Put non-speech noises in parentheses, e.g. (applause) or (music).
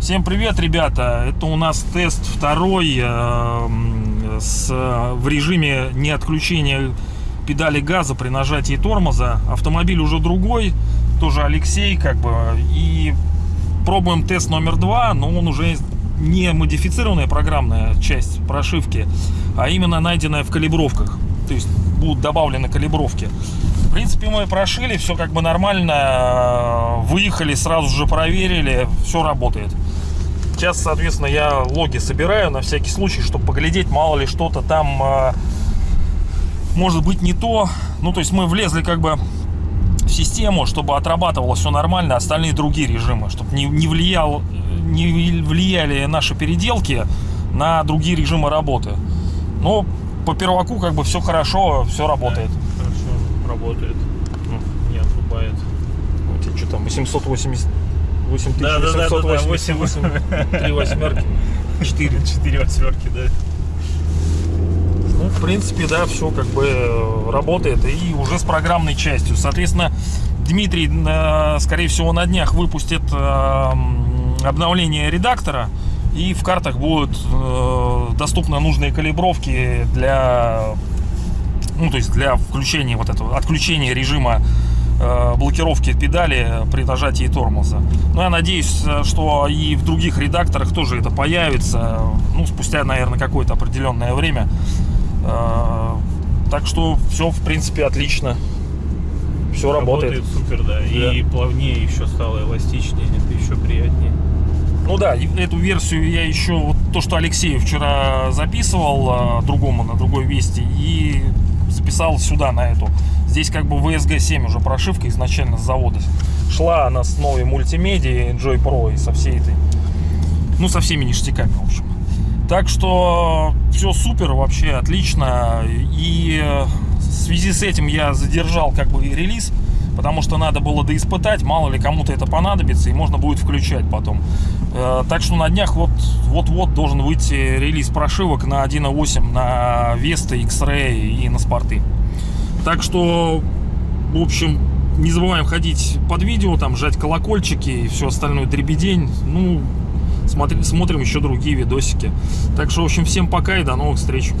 Всем привет, ребята! Это у нас тест второй э, с, в режиме не отключения педали газа при нажатии тормоза. Автомобиль уже другой, тоже Алексей, как бы. И пробуем тест номер два, но он уже не модифицированная программная часть прошивки, а именно найденная в калибровках. То есть будут добавлены калибровки. В принципе, мы прошили, все как бы нормально. Выехали, сразу же проверили, все работает. Сейчас, соответственно, я логи собираю на всякий случай, чтобы поглядеть, мало ли что-то там э, может быть не то. Ну, то есть мы влезли как бы систему, чтобы отрабатывало все нормально, остальные другие режимы, чтобы не, не, влиял, не влияли наши переделки на другие режимы работы. Но по перваку как бы все хорошо, все работает. Да, хорошо, работает. Не отрубает. Вот тебе что там, 880... Да, да, да, да, да, 8, 8, 3 восьмерки, (laughs) 4. 4 восьмерки, да. Ну, в принципе, да, все как бы э, работает и уже с программной частью. Соответственно, Дмитрий, э, скорее всего, на днях выпустит э, обновление редактора и в картах будут доступны нужные калибровки для ну то есть для включения вот этого отключения режима блокировки педали при нажатии тормоза. Но я надеюсь, что и в других редакторах тоже это появится, ну, спустя, наверное, какое-то определенное время. А, так что все, в принципе, отлично. Все работает. Работает супер, да. да. И плавнее еще стало, эластичнее, это еще приятнее. Ну да, эту версию я еще, вот то, что Алексею вчера записывал, а, другому, на другой вести, и записал сюда, на эту. Здесь как бы VSG 7 уже прошивка изначально с завода. Шла она с новой мультимедией Joy Pro и со всей этой, ну со всеми ништяками, в общем. Так что все супер, вообще отлично. И э, в связи с этим я задержал как бы релиз, потому что надо было доиспытать, мало ли кому-то это понадобится, и можно будет включать потом. Э, так что на днях вот-вот должен выйти релиз прошивок на 1.8 на Vesta, X-Ray и на спорты. Так что, в общем, не забываем ходить под видео, там, жать колокольчики и все остальное дребедень. Ну, смотри, смотрим еще другие видосики. Так что, в общем, всем пока и до новых встреч.